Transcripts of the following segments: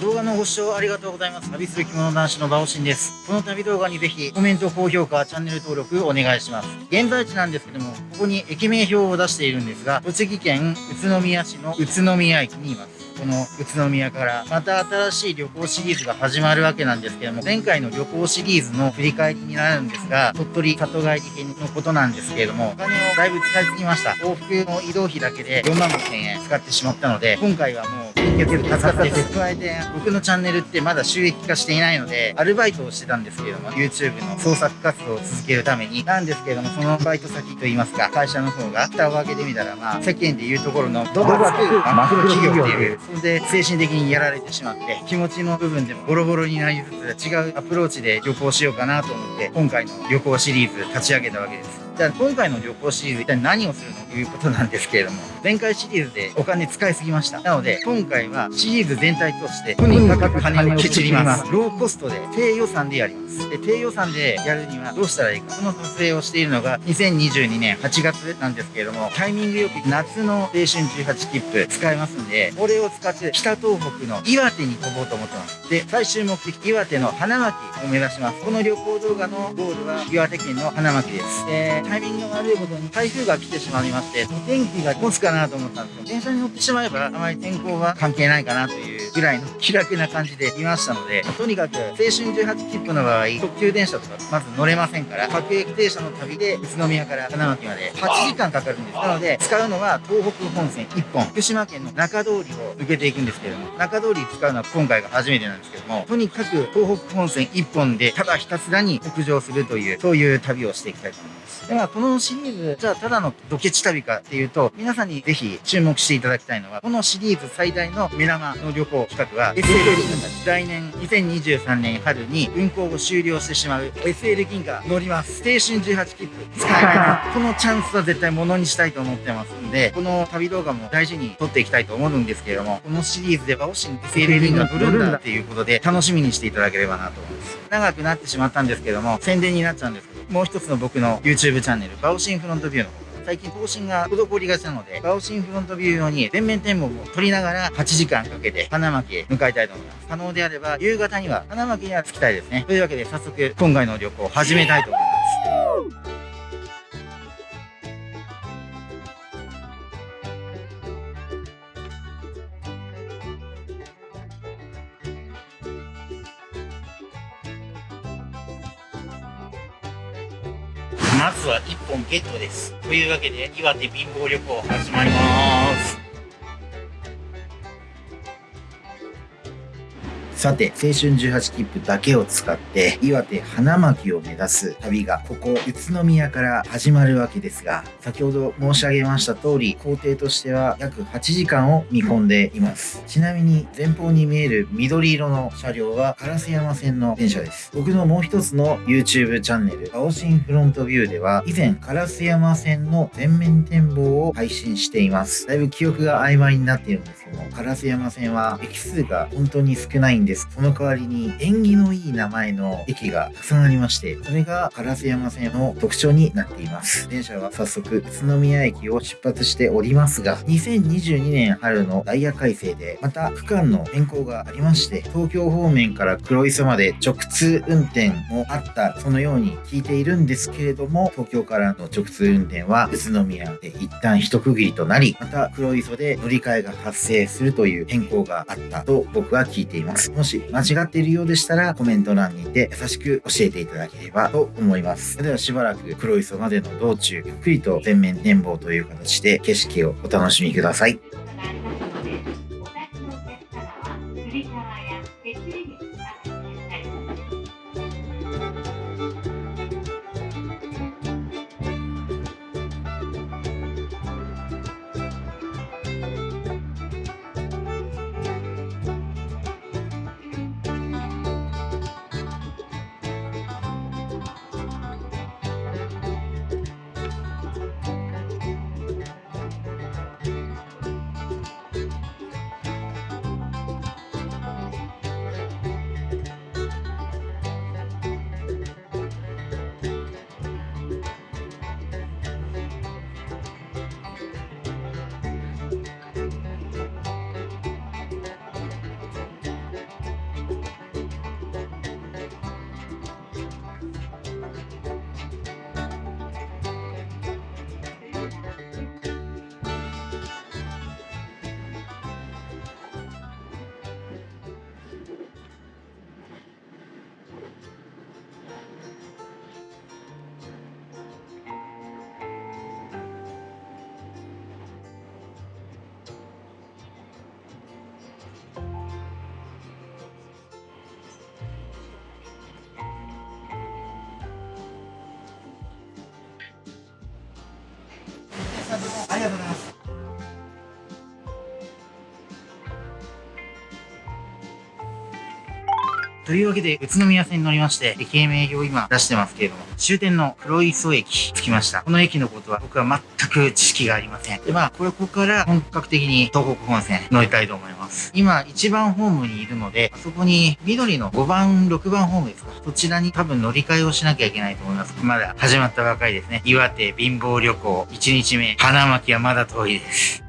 動画のご視聴ありがとうございます。旅する着物男子のバオシンです。この旅動画にぜひコメント、高評価、チャンネル登録お願いします。現在地なんですけども、ここに駅名表を出しているんですが、栃木県宇都宮市の宇都宮駅にいます。この宇都宮からまた新しい旅行シリーズが始まるわけなんですけども前回の旅行シリーズの振り返りになるんですが鳥取里帰り編のことなんですけれどもお金をだいぶ使いすぎました往復の移動費だけで4万5000円使ってしまったので今回はもう金欠助かって加えて僕のチャンネルってまだ収益化していないのでアルバイトをしてたんですけれども YouTube の創作活動を続けるために。なんですけれどもそのバイト先といいますか会社の方が蓋を開けてみたらまあ世間でいうところのドバつくマクロ企業っていうそれで精神的にやられてしまって気持ちの部分でもボロボロになりつつ違うアプローチで旅行しようかなと思って今回の旅行シリーズ立ち上げたわけですじゃあ今回の旅行シリーズ一体何をするのということなんですけれども前回シリーズでお金使いすぎました。なので今回はシリーズ全体としてとにかく金をケチります。ローコストで低予算でやります。で低予算でやるにはどうしたらいいか。その撮影をしているのが2022年8月なんですけれどもタイミングよく夏の青春18切符使えますんでこれを使って北東北の岩手に飛ぼうと思ってます。で最終目的岩手の花巻を目指します。この旅行動画のゴールは岩手県の花巻です。でタイミングの悪いことに台風が来てしまいまして、お天気が持つかなと思ったんですよ。電車に乗ってしまえば、あまり天候は関係ないかなというぐらいの気楽な感じでいましたので、とにかく青春18切符の場合、特急電車とかまず乗れませんから、各駅停車の旅で宇都宮から花巻まで8時間かかるんです。なので、使うのは東北本線1本、福島県の中通りを抜けていくんですけれども、中通り使うのは今回が初めてなんですけども、とにかく東北本線1本でただひたすらに北上するという、そういう旅をしていきたいと思います。では、このシリーズ、じゃあただのドケチ旅かっていうと、皆さんにぜひ注目していただきたいのは、このシリーズ最大の目玉の旅行企画は、SL 銀河来年2023年春に運行を終了してしまう SL 銀河乗ります。青春18切符使えないこのチャンスは絶対ものにしたいと思ってますんで、この旅動画も大事に撮っていきたいと思うんですけれども、このシリーズでは、オシン SL 銀河乗るんだっていうことで楽しみにしていただければなと思います。長くなってしまったんですけども、宣伝になっちゃうんですもう一つの僕の YouTube チャンネル、バオシンフロントビューの方最近更新が滞りがちなので、バオシンフロントビュー用に全面展望を取りながら8時間かけて花巻へ向かいたいと思います。可能であれば夕方には花巻には着きたいですね。というわけで早速今回の旅行を始めたいと思います。まずは1本ゲットです。というわけで、岩手貧乏旅行始まります。さて、青春18切符だけを使って、岩手花巻を目指す旅が、ここ宇都宮から始まるわけですが、先ほど申し上げました通り、工程としては約8時間を見込んでいます。ちなみに、前方に見える緑色の車両は、烏山線の電車です。僕のもう一つの YouTube チャンネル、青新フロントビューでは、以前、烏山線の全面展望を配信しています。だいぶ記憶が曖昧になっているんですけども、烏山線は駅数が本当に少ないんでです。その代わりに縁起のいい名前の駅がたくさんありまして、それが烏山線の特徴になっています。電車は早速宇都宮駅を出発しておりますが、2022年春のダイヤ改正でまた区間の変更がありまして、東京方面から黒磯まで直通運転もあったそのように聞いているんですけれども、東京からの直通運転は宇都宮で一旦一区切りとなり、また黒磯で乗り換えが発生するという変更があったと僕は聞いています。もし間違っているようでしたらコメント欄にて優しく教えていただければと思います。それではしばらく黒磯までの道中、ゆっくりと全面展望という形で景色をお楽しみください。ありがとうございます。というわけで、宇都宮線に乗りまして、駅名名を今出してますけれども、終点の黒磯駅着きました。この駅のことは僕は全く知識がありません。で、まあ、これここから本格的に東北本線乗りたいと思います。今、1番ホームにいるので、あそこに緑の5番、6番ホームですか。そちらに多分乗り換えをしなきゃいけないと思います。まだ始まったばかりですね。岩手貧乏旅行1日目、花巻はまだ遠いです。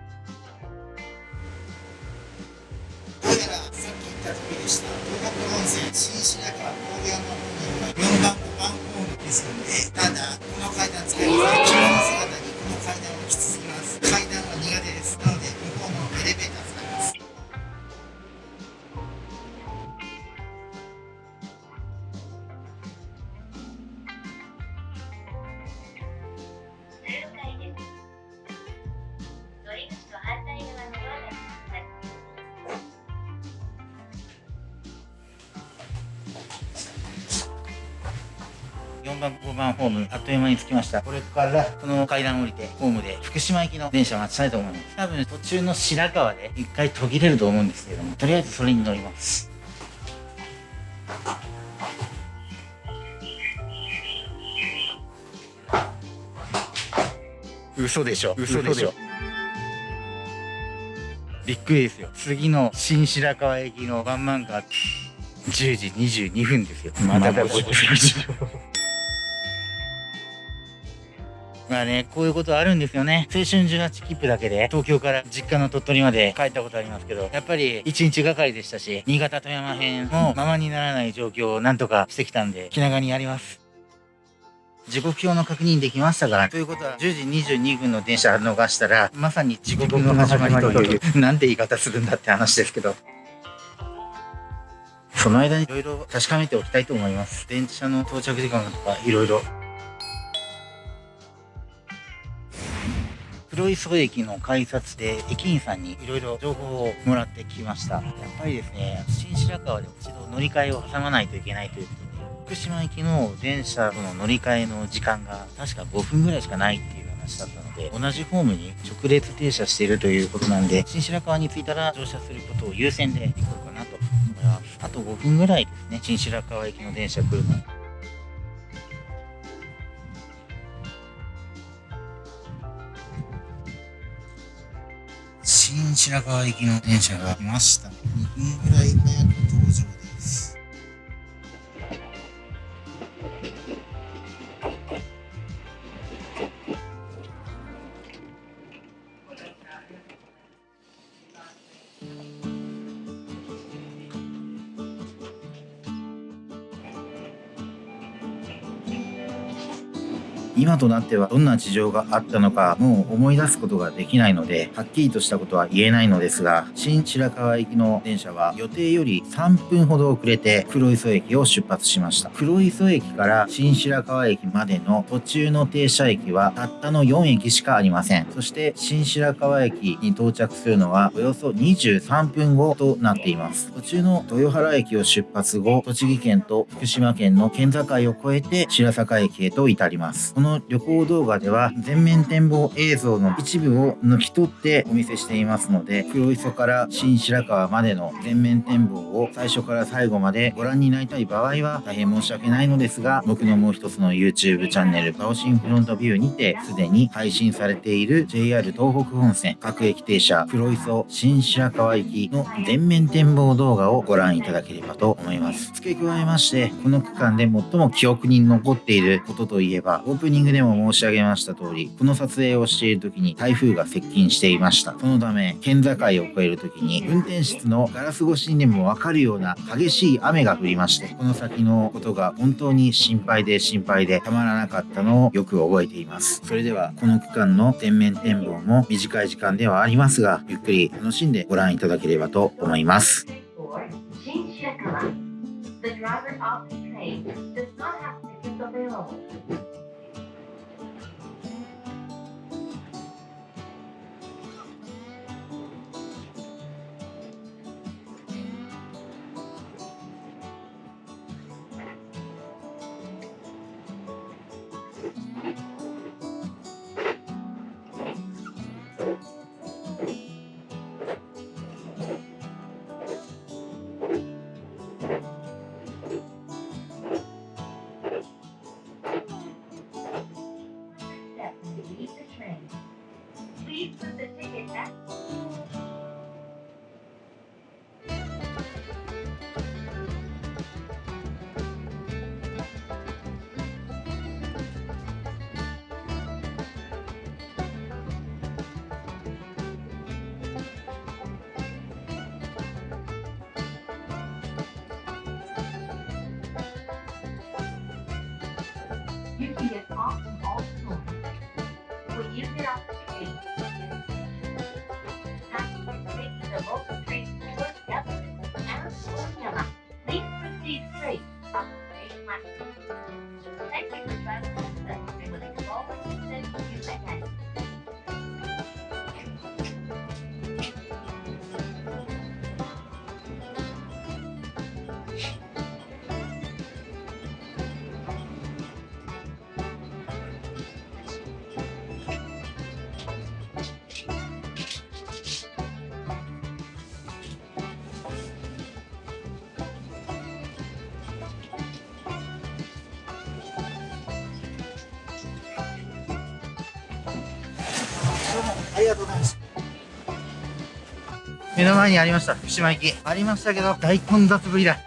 番、5番ホーム、あっという間に着きました。これからこの階段降りて、ホームで福島行きの電車待ちたいと思います。多分途中の白川で一回途切れると思うんですけども、とりあえずそれに乗ります。嘘でしょ。嘘でしょ。びっくりですよ。次の新白川駅のワンマンが10時22分ですよ。まだまあね、こういうことあるんですよね。青春18切符だけで、東京から実家の鳥取まで帰ったことありますけど、やっぱり1日がかりでしたし、新潟富山編もままにならない状況をなんとかしてきたんで、気長にやります。時刻表の確認できましたから、ということは、10時22分の電車逃したら、まさに地獄の始まりという、なんて言い方するんだって話ですけど。その間にいろいろ確かめておきたいと思います。電車の到着時間とか、いろいろ黒磯駅の改札で駅員さんにいろいろ情報をもらってきました。やっぱりですね、新白川で一度乗り換えを挟まないといけないということで、福島行きの電車との乗り換えの時間が確か5分ぐらいしかないっていう話だったので、同じホームに直列停車しているということなんで、新白川に着いたら乗車することを優先で行こうかなと思います。あと5分ぐらいですね、新白川駅の電車来るの。新白河行きの電車が来ました。2分ぐらい早く登場今となってはどんな事情があったのかもう思い出すことができないので、はっきりとしたことは言えないのですが、新白川行きの電車は予定より3分ほど遅れて黒磯駅を出発しました。黒磯駅から新白川駅までの途中の停車駅はたったの4駅しかありません。そして新白川駅に到着するのはおよそ23分後となっています。途中の豊原駅を出発後、栃木県と福島県の県境を越えて白坂駅へと至ります。このの旅行動画では全面展望映像の一部を抜き取ってお見せしていますので、黒磯から新白川までの全面展望を最初から最後までご覧になりたい場合は大変申し訳ないのですが、僕のもう一つの YouTube チャンネル、バオシンフロントビューにてすでに配信されている JR 東北本線各駅停車黒磯新白川行きの全面展望動画をご覧いただければと思います。付け加えまして、この区間で最も記憶に残っていることといえば、オープニングングでも申し上げました通り、この撮影をしている時に台風が接近していました。そのため、県境を越える時に、運転室のガラス越しにでもわかるような激しい雨が降りまして、この先のことが本当に心配で心配でたまらなかったのをよく覚えています。それでは、この区間の全面展望も短い時間ではありますが、ゆっくり楽しんでご覧いただければと思います。The driver of the train does not have tickets available. Thank you. 目の前にありました福島駅。ありましたけど大混雑ぶりだ。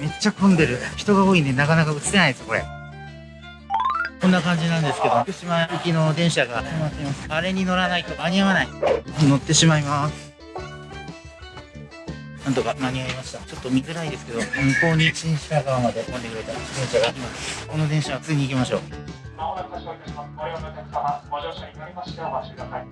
めっちゃ混んでる。人が多いんでなかなか映せないですこれ。こんな感じなんですけど福島行きの電車が止まっています。あれに乗らないと間に合わない。乗ってしまいます。なんとか間に合いました。ちょっと見づらいですけど向こうに新白川まで飛んでくれた電車がいます。この電車は普通に行きましょう。まもなく発車いたします。ご乗車になりましてお待ちください。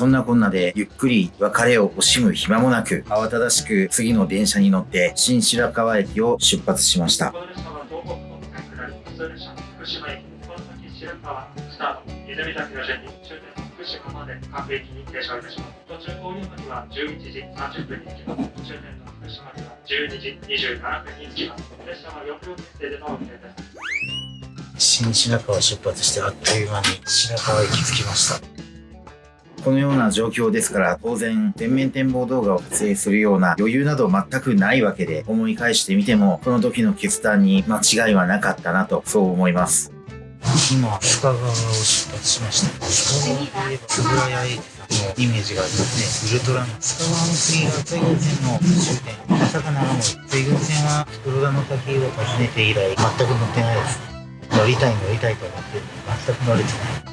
そんなこんなでゆっくり別れを惜しむ暇もなく慌ただしく次の電車に乗って新白河駅を出発しましたこの列車は東北本線下り、普通列車、福島駅、この先白川、スタート、泉崎の順に終点福島まで各駅を。出発してあっという間に白川駅着きましたこのような状況ですから当然全面展望動画を撮影するような余裕など全くないわけで思い返してみてもこの時の決断に間違いはなかったなとそう思います。今深川を出発しました深川といえば円谷英二さんのイメージがありますねウルトラマン深川の次が水軍線の終点大阪長森水軍線は袋田の滝を訪ねて以来全く乗ってないです。乗りたい乗りたいと思って全く乗れてない。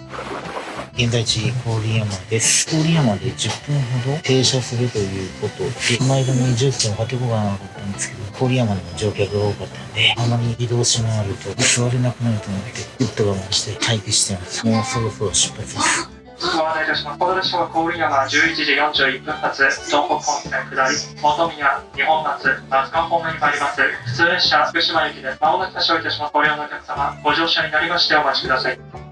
現在地郡山です郡山で10分ほど停車するということで前田にジュースを買ってこうかなと思ったんですけど郡山でも乗客が多かったんであまり移動し回ると座れなくなると思ってぐっと我慢して待機してますもうそろそろ出発ですご案内いたします。この列車は郡山11時41分発、東北本線下り、本宮、日本松、松川方面に参ります。普通列車、福島駅です。まもなく発車いたします。ご利用のお客様、ご乗車になりましてお待ちください。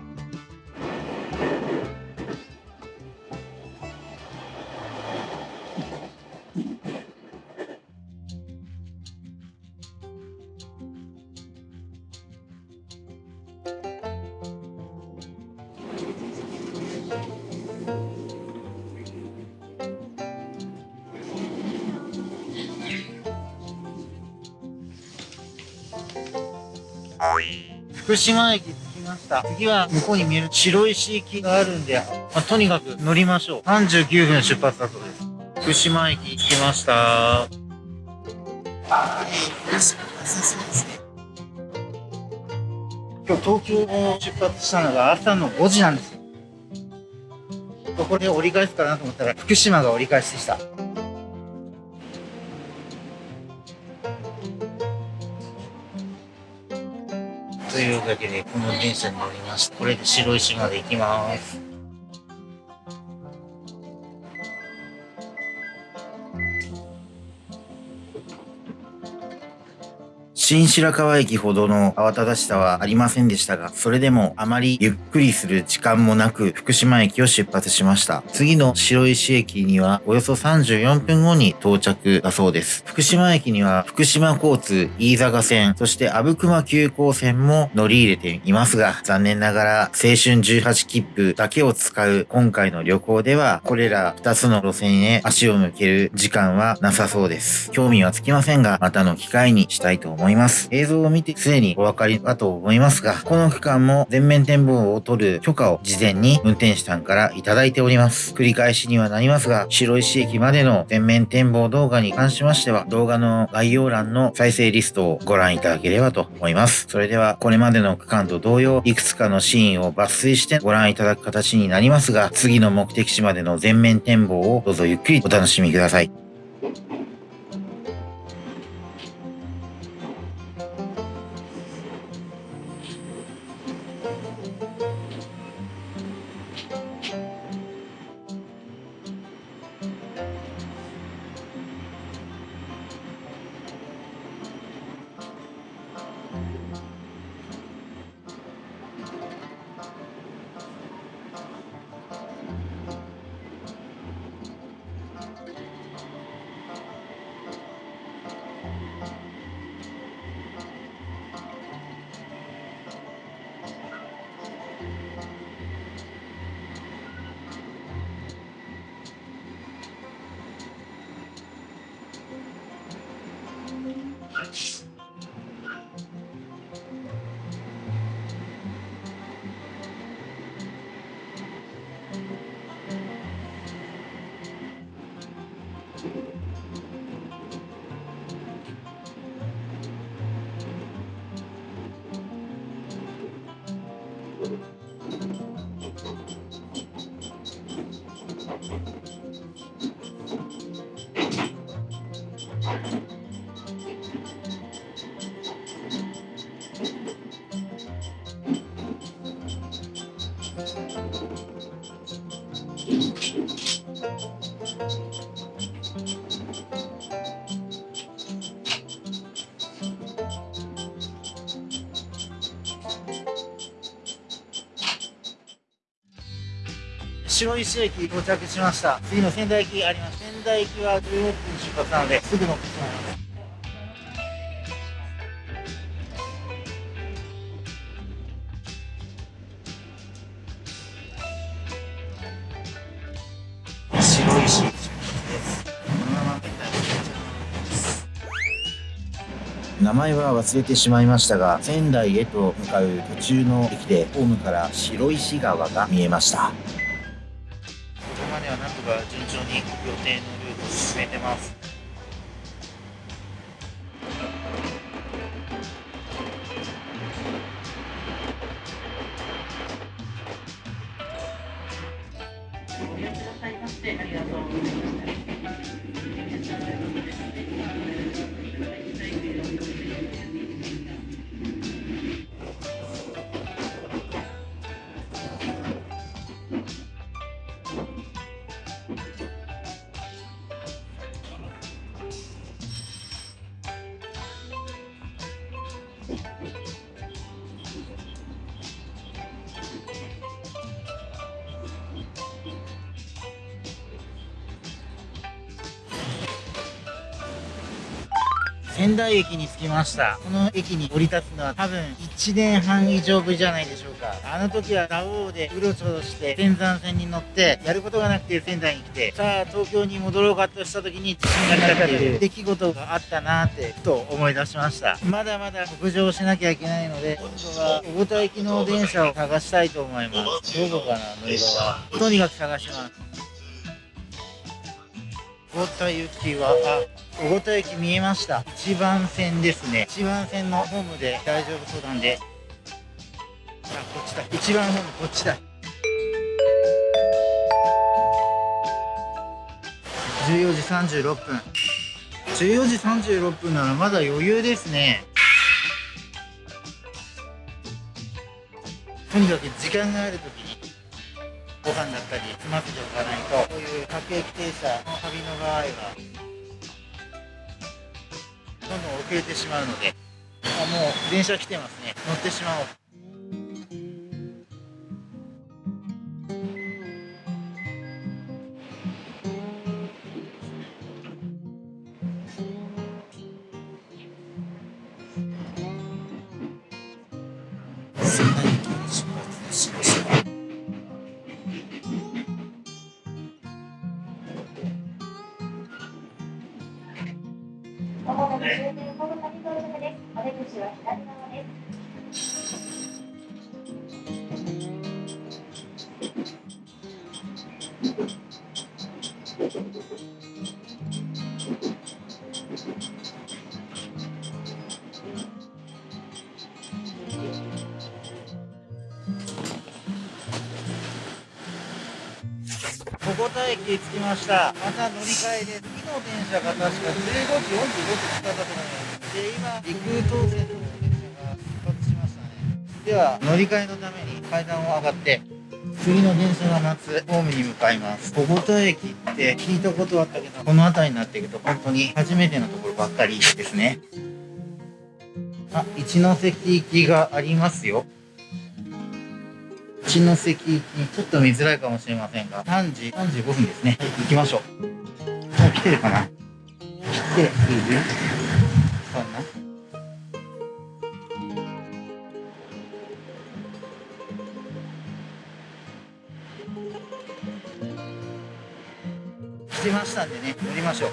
福島駅着きました。次は向こうに見える白石駅があるんで、まあ、とにかく乗りましょう。39分出発だそうです。福島駅着きました。今日東京を出発したのが朝の5時なんですよ。ここで折り返すかなと思ったら福島が折り返しでした。だけでこの電車に乗りましたこれで白石まで行きます。新白河駅ほどの慌ただしさはありませんでしたが、それでもあまりゆっくりする時間もなく、福島駅を出発しました。次の白石駅にはおよそ34分後に到着だそうです。福島駅には福島交通飯坂線、そして阿武隈急行線も乗り入れていますが、残念ながら青春18切符だけを使う今回の旅行では、これら2つの路線へ足を向ける時間はなさそうです。興味はつきませんが、またの機会にしたいと思います。ます映像を見てすでにお分かりだと思いますが、この区間も全面展望を取る許可を事前に運転手さんからいただいております。繰り返しにはなりますが、白石駅までの全面展望動画に関しましては、動画の概要欄の再生リストをご覧いただければと思います。それでは、これまでの区間と同様、いくつかのシーンを抜粋してご覧いただく形になりますが、次の目的地までの全面展望をどうぞゆっくりお楽しみください。白石駅到着しました。次の仙台駅あります。仙台駅は16分出発なので、すぐ乗ってしまいます。白石駅です。このまま仙台に到着です。名前は忘れてしまいましたが、仙台へと向かう途中の駅で、ホームから白石川が見えました。に予定のルートを進めてます。仙台駅に着きました。この駅に降り立つのは多分1年半以上ぶりじゃないでしょうか。あの時は蔵王でうろちょろして仙山線に乗ってやることがなくて仙台に来てさあ東京に戻ろうかとした時に地震が来たっていう出来事があったなーってふと思い出しました。まだまだ北上しなきゃいけないので今度は小太田行きの電車を探したいと思います。どこかな乗り場は。とにかく探します。小田行きは、あ、小田駅見えました。一番線ですね。一番線のホームで大丈夫そうなんで。あ、こっちだ。一番ホーム、こっちだ。14時36分。14時36分ならまだ余裕ですね。とにかく時間があるときにご飯だったり済ませておかないとこういう各駅停車の旅の場合はどんどん遅れてしまうのであもう電車来てますね。乗ってしまおう。田駅着きました。また乗り換えで、次の電車が確か15時45分使ったと思います。で、今、陸東線の電車が出発しましたね。では、乗り換えのために階段を上がって、次の電車が待つホームに向かいます。小田駅って聞いたことあったけど、この辺りになっていくと本当に初めてのところばっかりですね。あ、一ノ関行きがありますよ。一ノ関行き、ちょっと見づらいかもしれませんが、3時35分ですね。はい、行きましょう。もう来てるかな？来ているかな来てましたんでね、乗りましょう。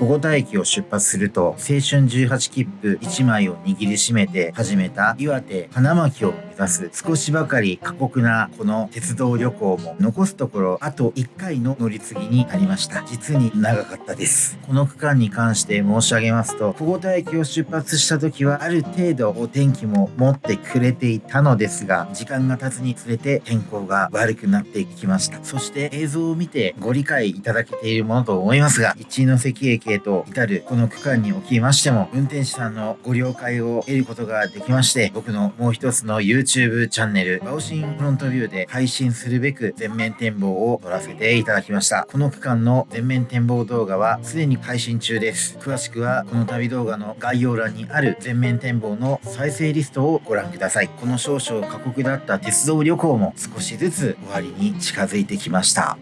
小五田駅を出発すると、青春18切符1枚を握りしめて始めた岩手花巻を目指す少しばかり過酷なこの鉄道旅行も残すところあと1回の乗り継ぎになりました。実に長かったです。この区間に関して申し上げますと、小五田駅を出発した時はある程度お天気も持ってくれていたのですが、時間が経つにつれて天候が悪くなっていきました。そして映像を見てご理解いただけているものと思いますが、一ノ関駅へと至るこの区間におきましても、運転手さんのご了解を得ることができまして、僕のもう一つの YouTube チャンネル、バオシンフロントビューで配信するべく全面展望を撮らせていただきました。この区間の全面展望動画はすでに配信中です。詳しくはこの旅動画の概要欄にある全面展望の再生リストをご覧ください。この少々過酷だった鉄道旅行も少しずつ終わりに近づいてきました。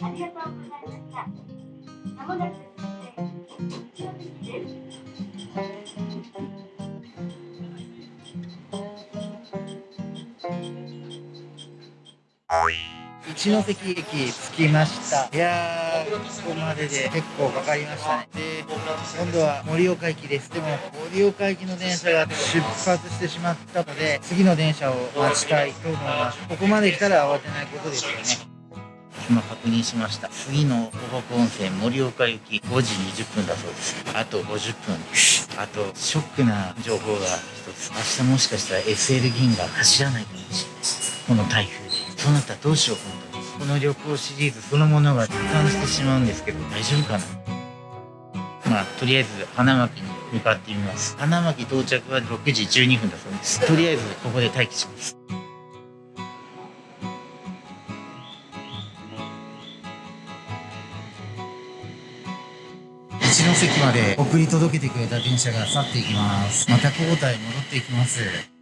ありがとうございました。まもなく一関です。一ノ関駅着きましたいやーここまでで結構かかりましたねで今度は盛岡駅ですでも盛岡駅の電車が出発してしまったので次の電車を待ちたいと思いますここまで来たら慌てないことですよね今確認しました。次の東北温泉盛岡行き5時20分だそうです。あと50分あとショックな情報が一つ。明日もしかしたら SL 銀が走らないかもしれないこの台風で。そなたどうしよう本当に。この旅行シリーズそのものが一貫してしまうんですけど大丈夫かな？まあとりあえず花巻に向かってみます。花巻到着は6時12分だそうです。とりあえずここで待機します。一ノ関まで送り届けてくれた電車が去っていきます。また交代戻っていきます。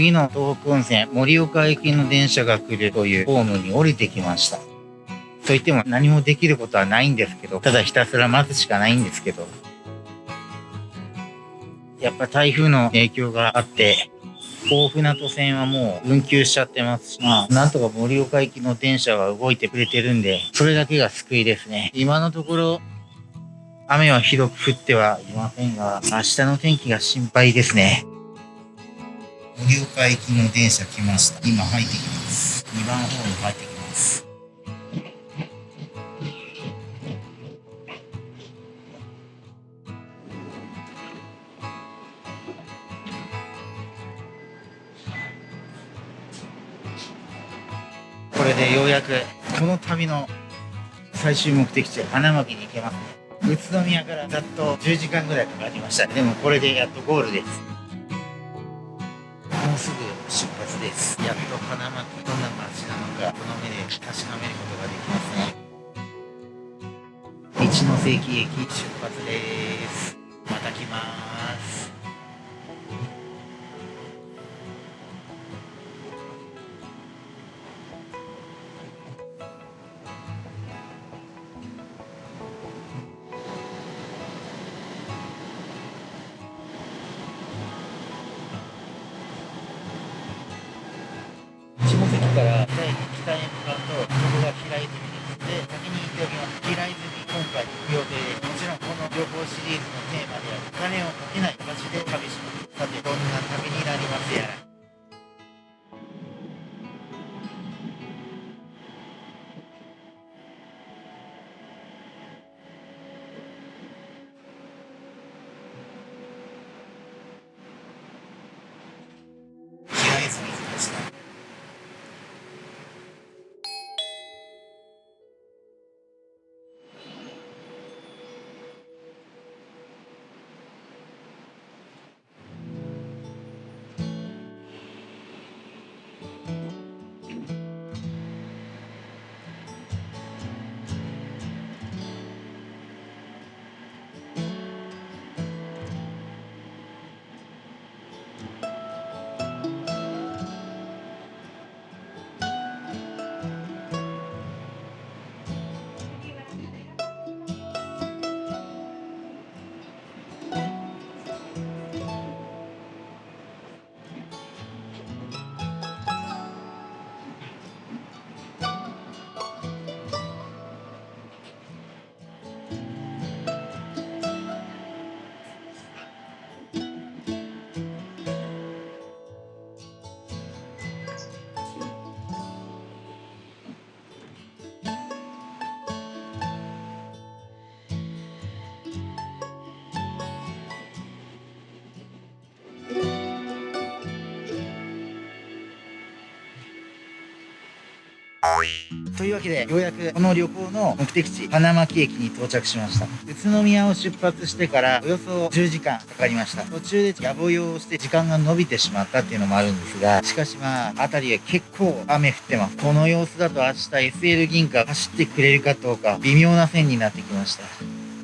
次の東北温泉、盛岡行きの電車が来るというホームに降りてきました。と言っても何もできることはないんですけど、ただひたすら待つしかないんですけど。やっぱ台風の影響があって、大船渡線はもう運休しちゃってますし、まあ、なんとか盛岡行きの電車は動いてくれてるんで、それだけが救いですね。今のところ、雨はひどく降ってはいませんが、明日の天気が心配ですね。盛岡行きの電車来ました。今入ってきます。2番ホーム入ってきます。これでようやくこの旅の最終目的地花巻に行けますね。宇都宮からざっと10時間ぐらいかかりました。でもこれでやっとゴールです。もうすぐ出発です。やっと花巻どんな街なのかこの目で確かめることができますね。一ノ関駅出発です。また来ます。というわけでようやくこの旅行の目的地花巻駅に到着しました。宇都宮を出発してからおよそ10時間かかりました。途中で野暮用をして時間が伸びてしまったっていうのもあるんですがしかしまあ辺りは結構雨降ってます。この様子だと明日 SL 銀河走ってくれるかどうか微妙な線になってきました。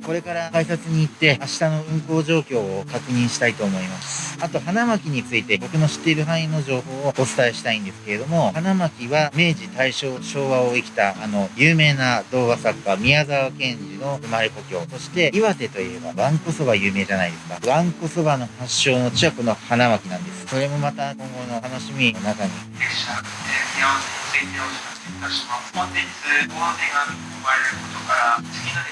これから改札に行って明日の運行状況を確認したいと思います。あと花巻について僕の知っている範囲の情報をお伝えしたいんですけれども、花巻は明治、大正、昭和を生きたあの有名な童話作家宮沢賢治の生まれ故郷。そして岩手といえばわんこそば有名じゃないですか。わんこそばの発祥の地はこの花巻なんです。それもまた今後の楽しみの中に。本日、大雨が見込まれることから、ラ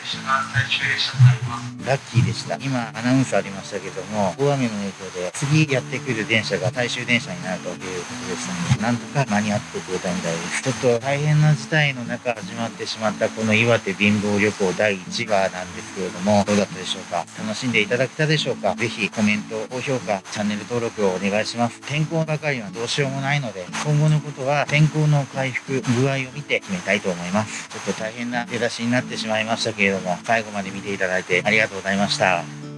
ッキーでした。今、アナウンスありましたけども、大雨の影響で、次やってくる電車が最終電車になるということでしたので、なんとか間に合ってくれたみたいです。ちょっと大変な事態の中始まってしまったこの岩手貧乏旅行第1話なんですけれども、どうだったでしょうか？楽しんでいただけたでしょうか？ぜひコメント、高評価、チャンネル登録をお願いします。天候ばかりはどうしようもないので、今後のことは天候の回復、具合を見て決めたいと思います。ちょっと大変な出だしになってしまいましたけれども、最後まで見ていただいてありがとうございました。